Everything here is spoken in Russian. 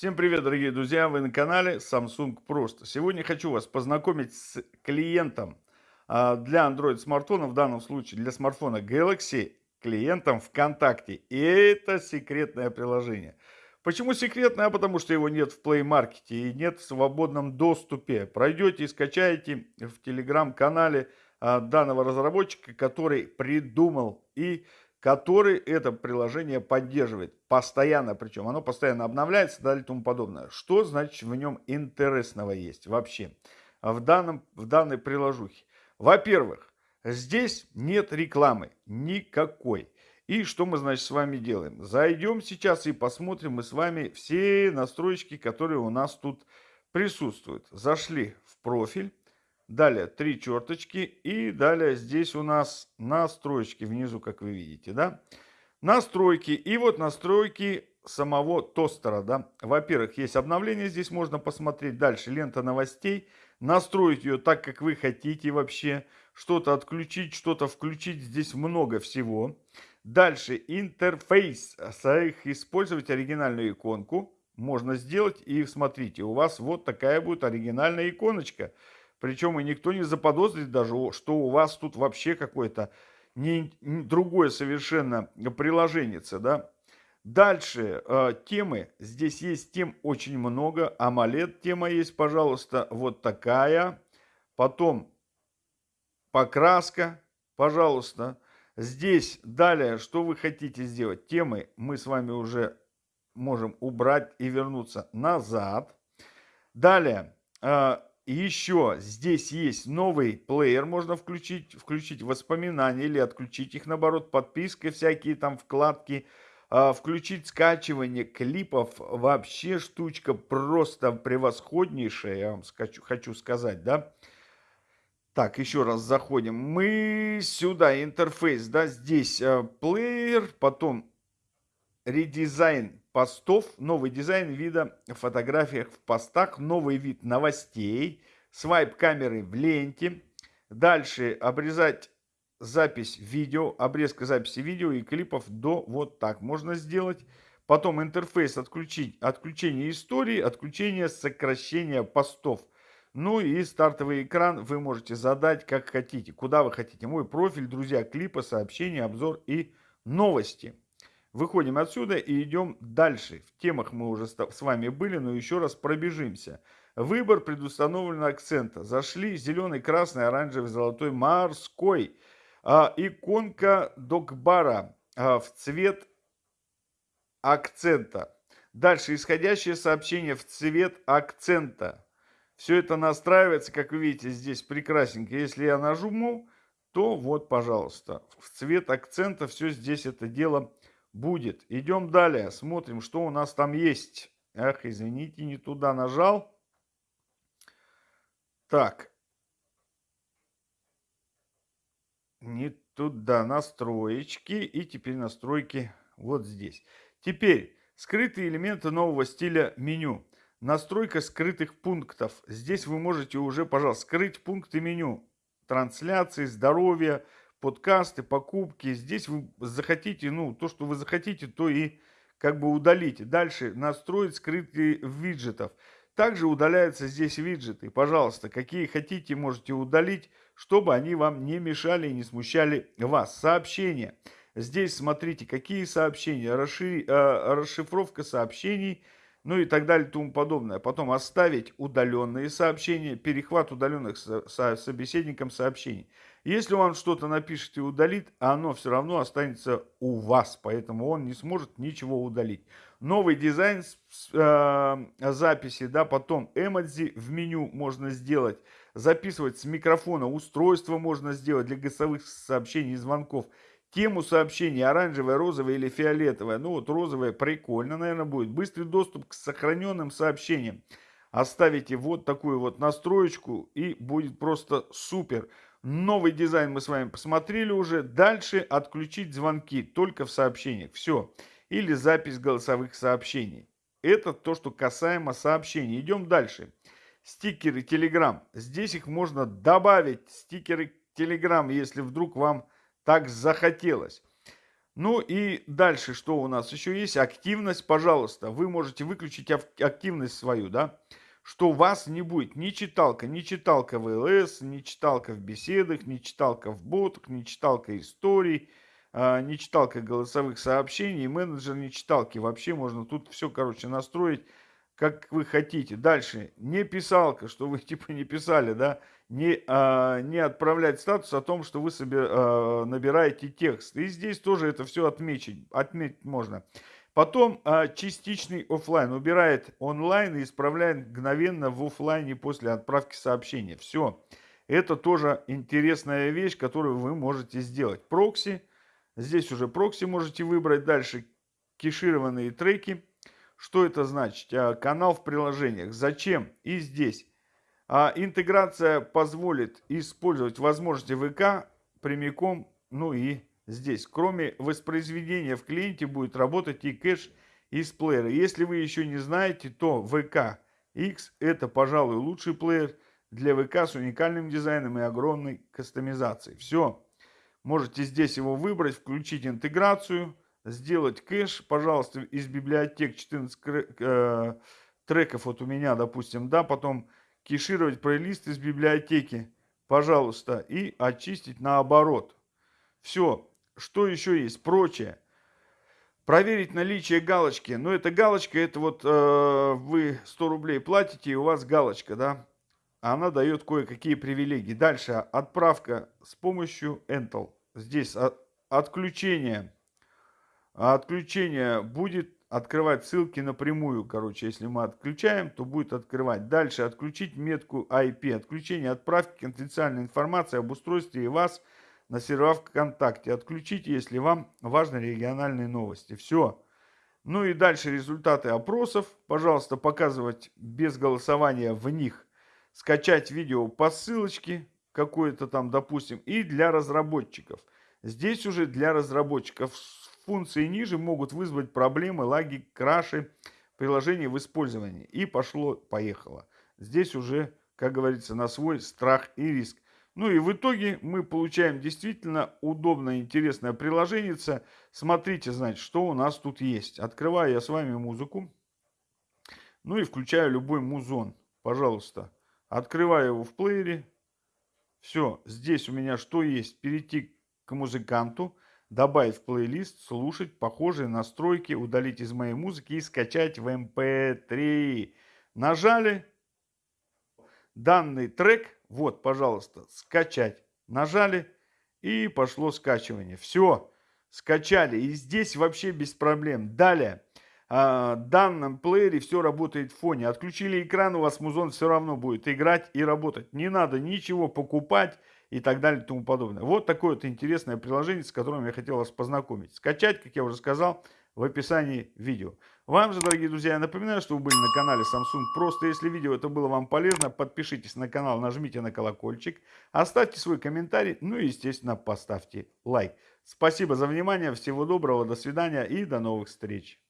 Всем привет, дорогие друзья! Вы на канале Samsung Просто. Сегодня хочу вас познакомить с клиентом а, для Android смартфона, в данном случае для смартфона Galaxy, клиентом ВКонтакте. И это секретное приложение. Почему секретное? А потому что его нет в Play Market и нет в свободном доступе. Пройдете и скачаете в телеграм-канале а, данного разработчика, который придумал и который это приложение поддерживает. Постоянно, причем оно постоянно обновляется и далее тому подобное. Что значит в нем интересного есть вообще в, данном, в данной приложухе? Во-первых, здесь нет рекламы никакой. И что мы, значит, с вами делаем? Зайдем сейчас и посмотрим мы с вами все настройки, которые у нас тут присутствуют. Зашли в профиль. Далее три черточки. И далее здесь у нас настройки внизу, как вы видите, да? Настройки. И вот настройки самого тостера, да. Во-первых, есть обновление, здесь можно посмотреть. Дальше лента новостей. Настроить ее так, как вы хотите вообще. Что-то отключить, что-то включить. Здесь много всего. Дальше интерфейс. Использовать оригинальную иконку можно сделать. И смотрите, у вас вот такая будет оригинальная иконочка. Причем и никто не заподозрит даже, что у вас тут вообще какое-то не, не, другое совершенно приложение, да. Дальше э, темы. Здесь есть тем очень много. AMOLED тема есть, пожалуйста, вот такая. Потом покраска, пожалуйста. Здесь далее, что вы хотите сделать? Темы мы с вами уже можем убрать и вернуться назад. Далее, э, еще здесь есть новый плеер, можно включить, включить воспоминания или отключить их, наоборот, подписка, всякие там вкладки, а, включить скачивание клипов, вообще штучка просто превосходнейшая, я вам скачу, хочу сказать, да. Так, еще раз заходим. Мы сюда, интерфейс, да, здесь э, плеер, потом редизайн постов, новый дизайн вида в фотографиях в постах, новый вид новостей, свайп камеры в ленте. Дальше обрезать запись видео, обрезка записи видео и клипов до вот так можно сделать. Потом интерфейс отключить, отключение истории, отключение сокращения постов. Ну и стартовый экран вы можете задать как хотите, куда вы хотите. Мой профиль, друзья, клипы, сообщения, обзор и новости. Выходим отсюда и идем дальше. В темах мы уже с вами были, но еще раз пробежимся. Выбор предустановлен акцента. Зашли зеленый, красный, оранжевый, золотой, морской. А, иконка докбара а, в цвет акцента. Дальше исходящее сообщение в цвет акцента. Все это настраивается, как вы видите, здесь прекрасненько. Если я нажму, то вот, пожалуйста, в цвет акцента все здесь это дело будет. Идем далее, смотрим, что у нас там есть. Ах, извините, не туда нажал. Так. Не туда настроечки. И теперь настройки вот здесь. Теперь скрытые элементы нового стиля меню. Настройка скрытых пунктов. Здесь вы можете уже, пожалуйста, скрыть пункты меню. Трансляции, здоровье, подкасты, покупки. Здесь вы захотите, ну, то, что вы захотите, то и как бы удалите. Дальше настроить скрытые виджетов. Также удаляются здесь виджеты. Пожалуйста, какие хотите, можете удалить, чтобы они вам не мешали и не смущали вас. Сообщения. Здесь смотрите, какие сообщения, расши... э, расшифровка сообщений, ну и так далее тому подобное. Потом оставить удаленные сообщения, перехват удаленных со... со... собеседником сообщений. Если он что-то напишет и удалит, оно все равно останется у вас, поэтому он не сможет ничего удалить. Новый дизайн э, записи, да, потом эмодзи в меню можно сделать, записывать с микрофона, устройство можно сделать для голосовых сообщений и звонков. Тему сообщений оранжевая, розовая или фиолетовая. Ну вот розовая прикольно, наверное, будет. Быстрый доступ к сохраненным сообщениям. Оставите вот такую вот настроечку и будет просто супер. Новый дизайн мы с вами посмотрели уже. Дальше отключить звонки только в сообщениях. Все. Или запись голосовых сообщений. Это то, что касаемо сообщений. Идем дальше. Стикеры Telegram. Здесь их можно добавить. Стикеры Telegram, если вдруг вам так захотелось. Ну и дальше, что у нас еще есть? Активность, пожалуйста. Вы можете выключить активность свою, да? Что у вас не будет ни читалка, ни читалка в ЛС, ни читалка в беседах, ни читалка в ботах, ни читалка историй, а, не читалка голосовых сообщений, менеджер не читалки. Вообще можно тут все, короче, настроить как вы хотите. Дальше, не писалка, что вы типа не писали, да, не, а, не отправлять статус о том, что вы себе а, набираете текст. И здесь тоже это все отметить, отметить можно. Потом а, частичный офлайн убирает онлайн и исправляет мгновенно в офлайне после отправки сообщения. Все. Это тоже интересная вещь, которую вы можете сделать. Прокси. Здесь уже прокси можете выбрать. Дальше кешированные треки что это значит? А, канал в приложениях. Зачем? И здесь. А, интеграция позволит использовать возможности ВК прямиком, ну и здесь. Кроме воспроизведения в клиенте будет работать и кэш из плеера. Если вы еще не знаете, то ВК X это, пожалуй, лучший плеер для ВК с уникальным дизайном и огромной кастомизацией. Все. Можете здесь его выбрать, включить интеграцию сделать кэш, пожалуйста, из библиотек 14 э, треков вот у меня, допустим, да, потом кешировать плейлист из библиотеки, пожалуйста, и очистить наоборот. Все. Что еще есть? Прочее. Проверить наличие галочки. Но эта галочка, это вот э, вы 100 рублей платите, и у вас галочка, да. Она дает кое-какие привилегии. Дальше отправка с помощью Entel. Здесь от, отключение а отключение будет открывать ссылки напрямую. Короче, если мы отключаем, то будет открывать. Дальше отключить метку IP. Отключение отправки конфиденциальной информации об устройстве и вас на сервера ВКонтакте. Отключите, если вам важны региональные новости. Все. Ну и дальше результаты опросов. Пожалуйста, показывать без голосования в них. Скачать видео по ссылочке какой-то там, допустим, и для разработчиков. Здесь уже для разработчиков функции ниже могут вызвать проблемы, лаги, краши приложения в использовании. И пошло-поехало. Здесь уже, как говорится, на свой страх и риск. Ну и в итоге мы получаем действительно удобное, интересное приложение. Смотрите, значит, что у нас тут есть. Открываю я с вами музыку. Ну и включаю любой музон. Пожалуйста. Открываю его в плеере. Все, здесь у меня что есть? Перейти к музыканту добавить в плейлист, слушать похожие настройки, удалить из моей музыки и скачать в MP3. Эм Нажали данный трек, вот, пожалуйста, скачать. Нажали и пошло скачивание. Все, скачали. И здесь вообще без проблем. Далее, а, в данном плеере все работает в фоне. Отключили экран, у вас музон все равно будет играть и работать. Не надо ничего покупать и так далее и тому подобное. Вот такое вот интересное приложение, с которым я хотел вас познакомить. Скачать, как я уже сказал, в описании видео. Вам же, дорогие друзья, я напоминаю, что вы были на канале Samsung Просто. Если видео это было вам полезно, подпишитесь на канал, нажмите на колокольчик, оставьте свой комментарий, ну и, естественно, поставьте лайк. Спасибо за внимание, всего доброго, до свидания и до новых встреч.